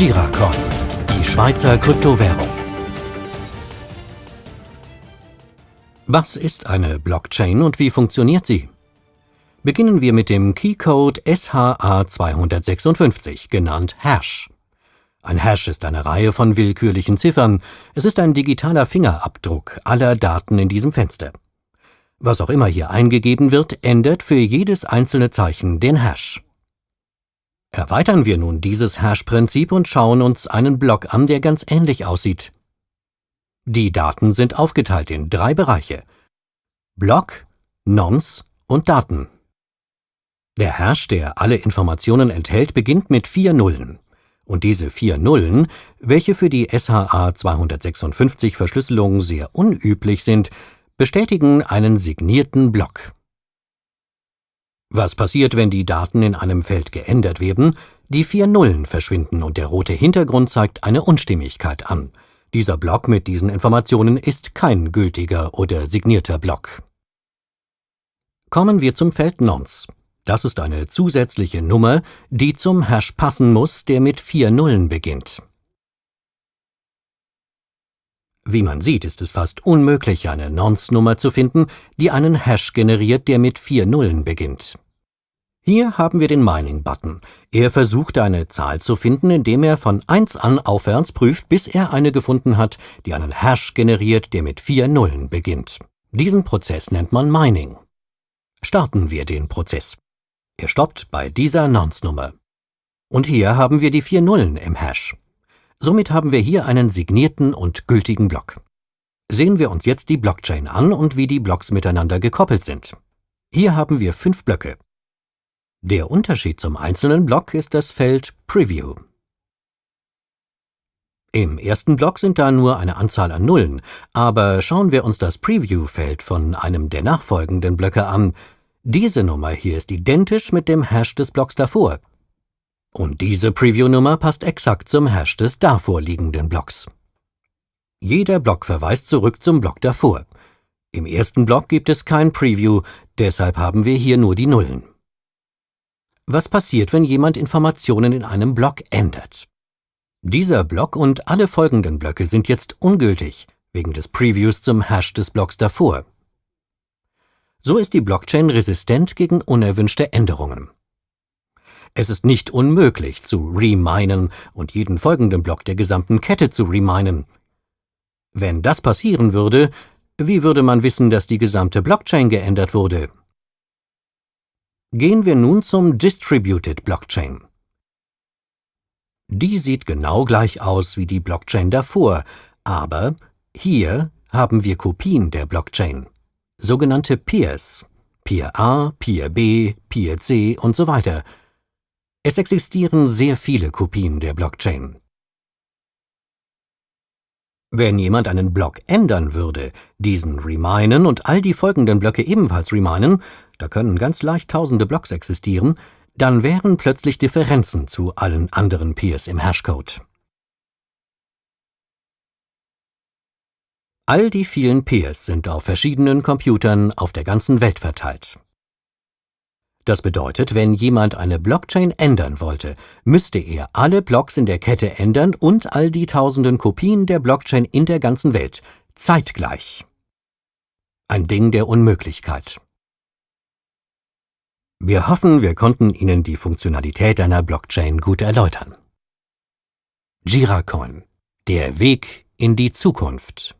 Giracoin, die Schweizer Kryptowährung. Was ist eine Blockchain und wie funktioniert sie? Beginnen wir mit dem Keycode SHA-256, genannt Hash. Ein Hash ist eine Reihe von willkürlichen Ziffern. Es ist ein digitaler Fingerabdruck aller Daten in diesem Fenster. Was auch immer hier eingegeben wird, ändert für jedes einzelne Zeichen den Hash. Erweitern wir nun dieses Hash-Prinzip und schauen uns einen Block an, der ganz ähnlich aussieht. Die Daten sind aufgeteilt in drei Bereiche. Block, Nonce und Daten. Der Hash, der alle Informationen enthält, beginnt mit vier Nullen. Und diese vier Nullen, welche für die SHA-256 Verschlüsselung sehr unüblich sind, bestätigen einen signierten Block. Was passiert, wenn die Daten in einem Feld geändert werden? Die vier Nullen verschwinden und der rote Hintergrund zeigt eine Unstimmigkeit an. Dieser Block mit diesen Informationen ist kein gültiger oder signierter Block. Kommen wir zum Feld Nonce. Das ist eine zusätzliche Nummer, die zum Hash passen muss, der mit vier Nullen beginnt. Wie man sieht, ist es fast unmöglich, eine Nonce-Nummer zu finden, die einen Hash generiert, der mit vier Nullen beginnt. Hier haben wir den Mining-Button. Er versucht eine Zahl zu finden, indem er von 1 an aufwärts prüft, bis er eine gefunden hat, die einen Hash generiert, der mit vier Nullen beginnt. Diesen Prozess nennt man Mining. Starten wir den Prozess. Er stoppt bei dieser Nonce-Nummer. Und hier haben wir die vier Nullen im Hash. Somit haben wir hier einen signierten und gültigen Block. Sehen wir uns jetzt die Blockchain an und wie die Blocks miteinander gekoppelt sind. Hier haben wir fünf Blöcke. Der Unterschied zum einzelnen Block ist das Feld Preview. Im ersten Block sind da nur eine Anzahl an Nullen, aber schauen wir uns das Preview-Feld von einem der nachfolgenden Blöcke an. Diese Nummer hier ist identisch mit dem Hash des Blocks davor. Und diese Preview-Nummer passt exakt zum Hash des davor liegenden Blocks. Jeder Block verweist zurück zum Block davor. Im ersten Block gibt es kein Preview, deshalb haben wir hier nur die Nullen. Was passiert, wenn jemand Informationen in einem Block ändert? Dieser Block und alle folgenden Blöcke sind jetzt ungültig, wegen des Previews zum Hash des Blocks davor. So ist die Blockchain resistent gegen unerwünschte Änderungen. Es ist nicht unmöglich zu reminen und jeden folgenden Block der gesamten Kette zu reminen. Wenn das passieren würde, wie würde man wissen, dass die gesamte Blockchain geändert wurde? Gehen wir nun zum Distributed Blockchain. Die sieht genau gleich aus wie die Blockchain davor, aber hier haben wir Kopien der Blockchain, sogenannte Peers, Peer A, Peer B, Peer C und so weiter. Es existieren sehr viele Kopien der Blockchain. Wenn jemand einen Block ändern würde, diesen reminen und all die folgenden Blöcke ebenfalls reminen, da können ganz leicht tausende Blocks existieren, dann wären plötzlich Differenzen zu allen anderen Peers im Hashcode. All die vielen Peers sind auf verschiedenen Computern auf der ganzen Welt verteilt. Das bedeutet, wenn jemand eine Blockchain ändern wollte, müsste er alle Blocks in der Kette ändern und all die tausenden Kopien der Blockchain in der ganzen Welt, zeitgleich. Ein Ding der Unmöglichkeit. Wir hoffen, wir konnten Ihnen die Funktionalität einer Blockchain gut erläutern. Giracoin. Der Weg in die Zukunft.